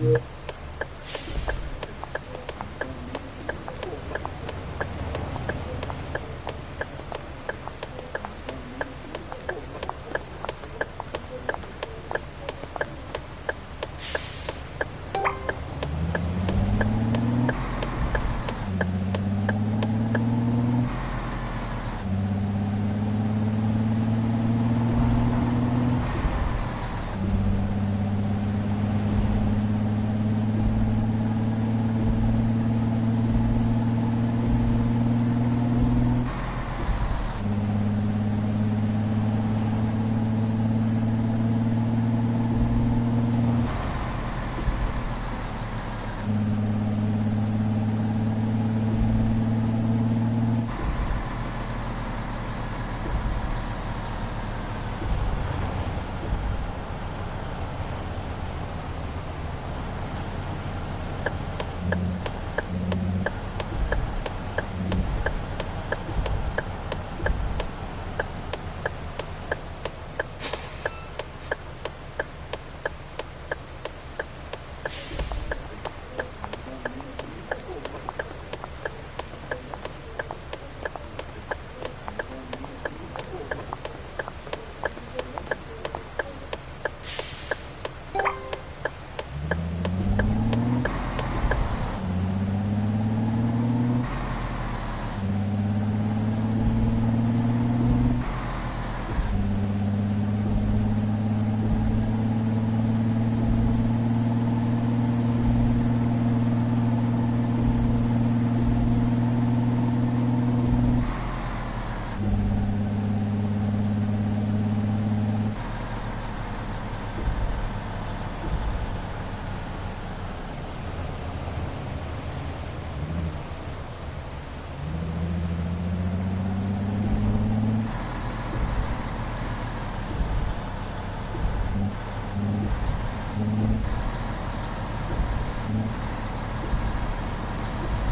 Yeah.